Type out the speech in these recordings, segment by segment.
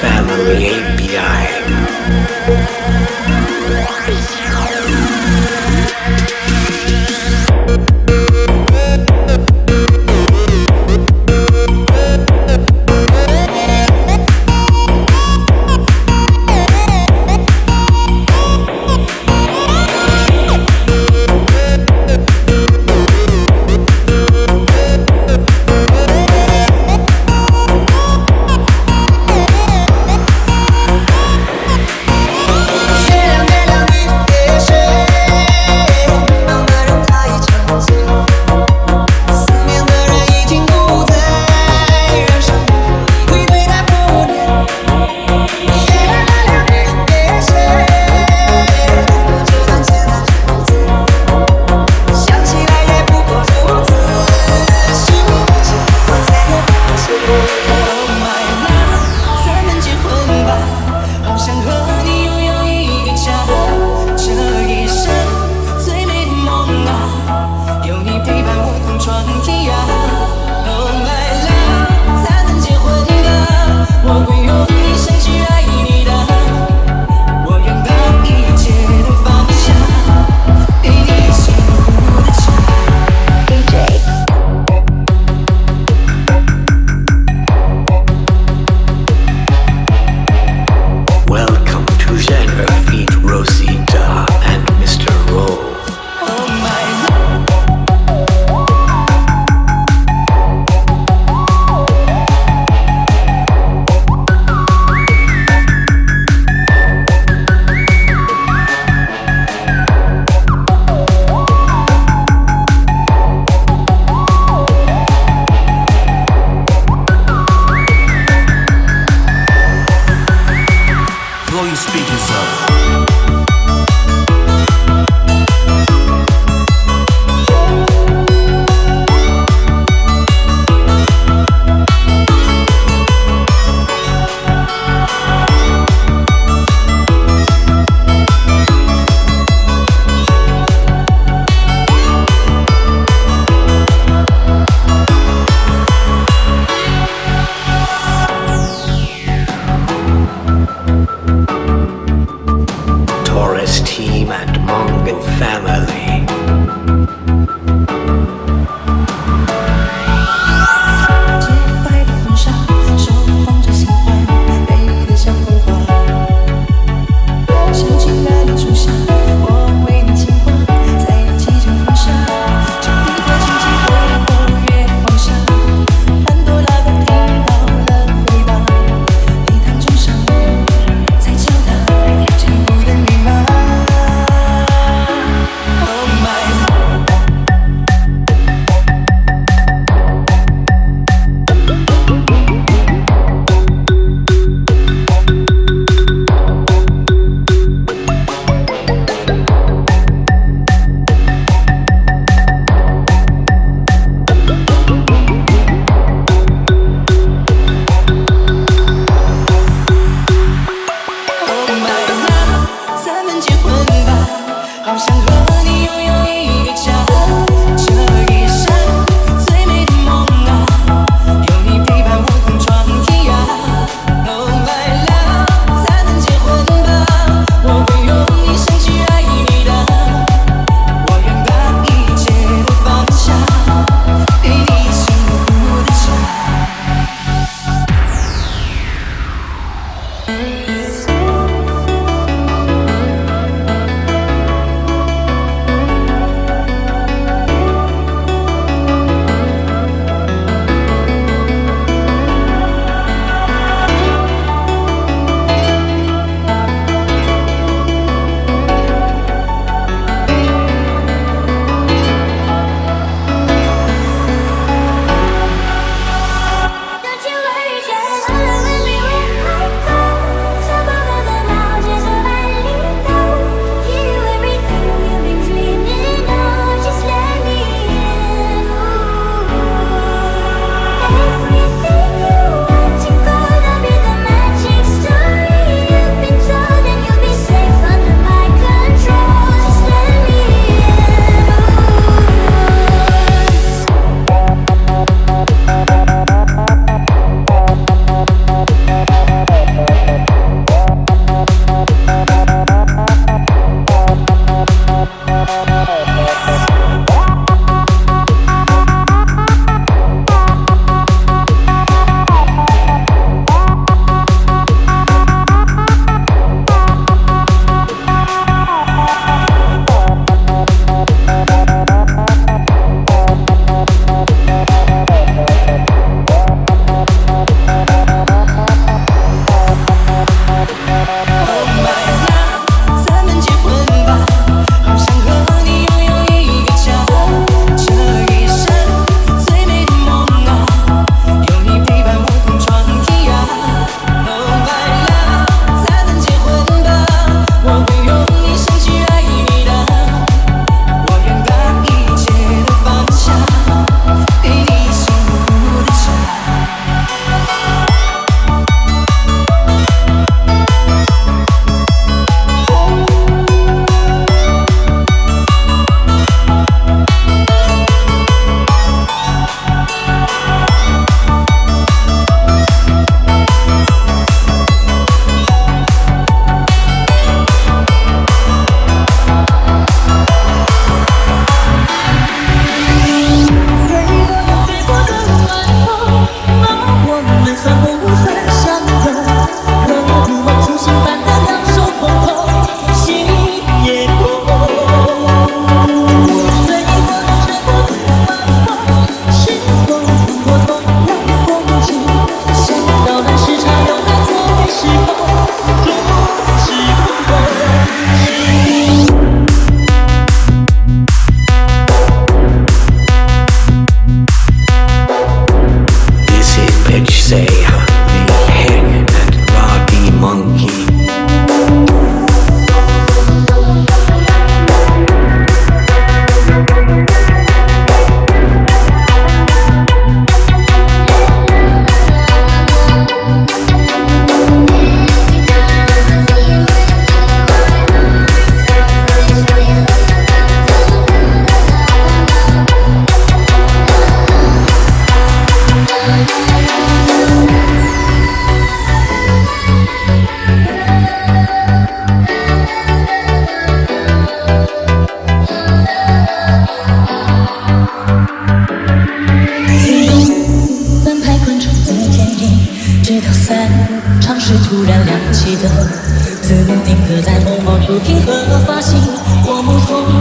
Family API.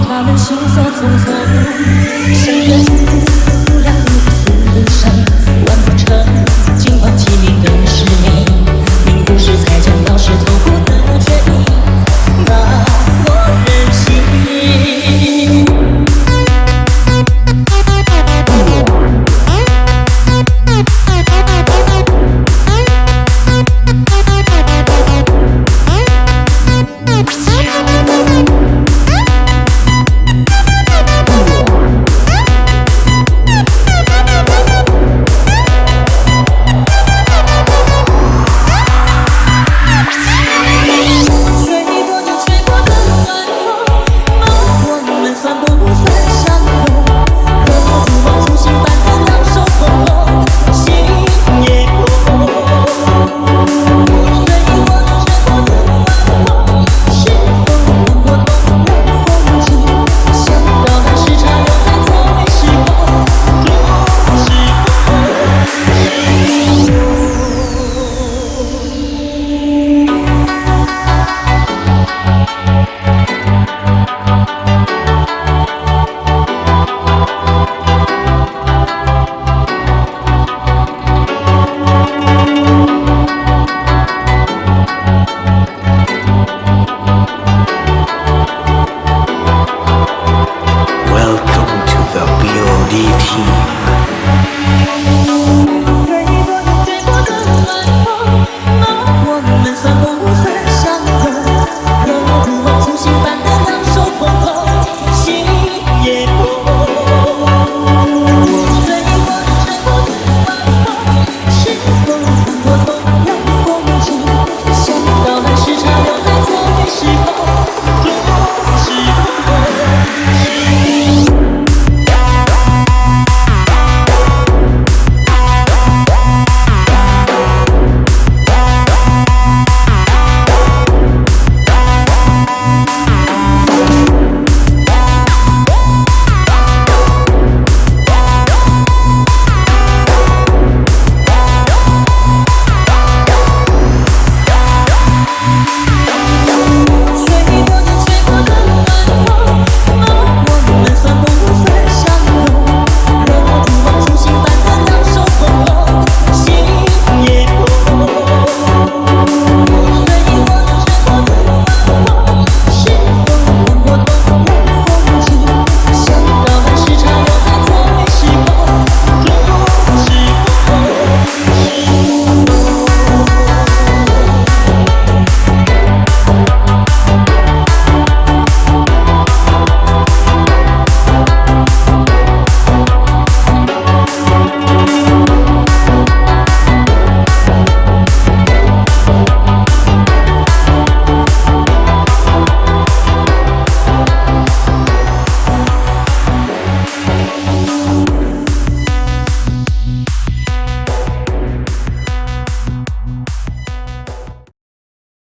他们行色匆匆，谁人？